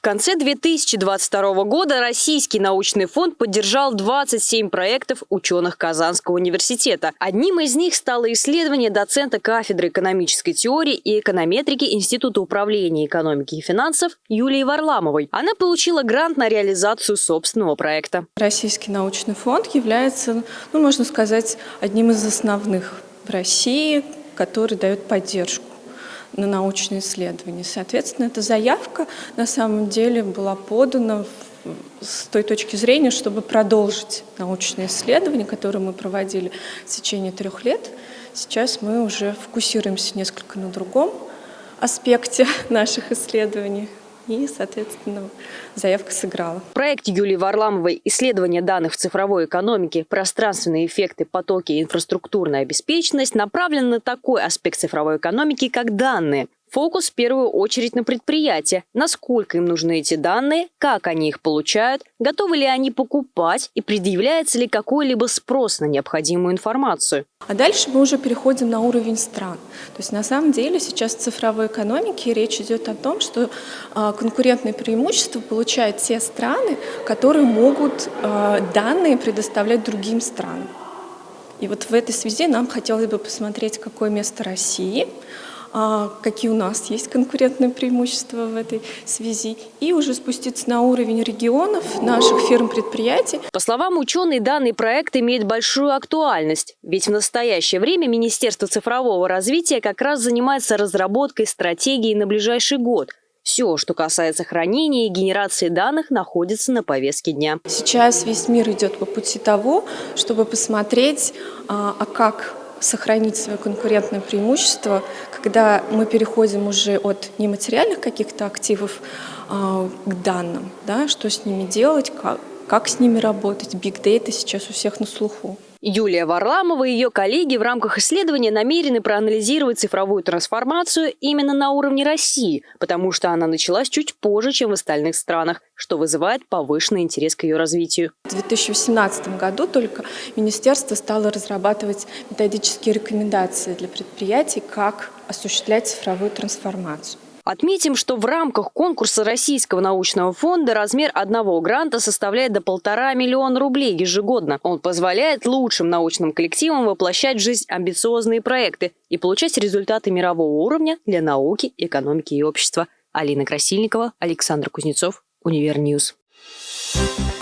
В конце 2022 года Российский научный фонд поддержал 27 проектов ученых Казанского университета. Одним из них стало исследование доцента кафедры экономической теории и эконометрики Института управления экономики и финансов Юлии Варламовой. Она получила грант на реализацию собственного проекта. Российский научный фонд является, ну, можно сказать, одним из основных в России, который дает поддержку на научные исследования. Соответственно, эта заявка на самом деле была подана с той точки зрения, чтобы продолжить научные исследования, которые мы проводили в течение трех лет. Сейчас мы уже фокусируемся несколько на другом аспекте наших исследований и, соответственно, заявка сыграла. Проект Юлии Варламовой «Исследование данных в цифровой экономике. Пространственные эффекты, потоки и инфраструктурная обеспеченность» направлен на такой аспект цифровой экономики, как данные. Фокус в первую очередь на предприятия. Насколько им нужны эти данные, как они их получают, готовы ли они покупать и предъявляется ли какой-либо спрос на необходимую информацию. А дальше мы уже переходим на уровень стран. То есть на самом деле сейчас в цифровой экономике речь идет о том, что а, конкурентное преимущество получают те страны, которые могут а, данные предоставлять другим странам. И вот в этой связи нам хотелось бы посмотреть, какое место России – какие у нас есть конкурентные преимущества в этой связи, и уже спуститься на уровень регионов, наших фирм-предприятий. По словам ученых, данный проект имеет большую актуальность, ведь в настоящее время Министерство цифрового развития как раз занимается разработкой стратегии на ближайший год – все, что касается хранения и генерации данных, находится на повестке дня. Сейчас весь мир идет по пути того, чтобы посмотреть, а, а как сохранить свое конкурентное преимущество, когда мы переходим уже от нематериальных каких-то активов э, к данным, да, что с ними делать, как, как с ними работать. Big Data сейчас у всех на слуху. Юлия Варламова и ее коллеги в рамках исследования намерены проанализировать цифровую трансформацию именно на уровне России, потому что она началась чуть позже, чем в остальных странах, что вызывает повышенный интерес к ее развитию. В 2018 году только министерство стало разрабатывать методические рекомендации для предприятий, как осуществлять цифровую трансформацию. Отметим, что в рамках конкурса Российского научного фонда размер одного гранта составляет до полтора миллиона рублей ежегодно. Он позволяет лучшим научным коллективам воплощать в жизнь амбициозные проекты и получать результаты мирового уровня для науки, экономики и общества. Алина Красильникова, Александр Кузнецов, Univer News. Thank you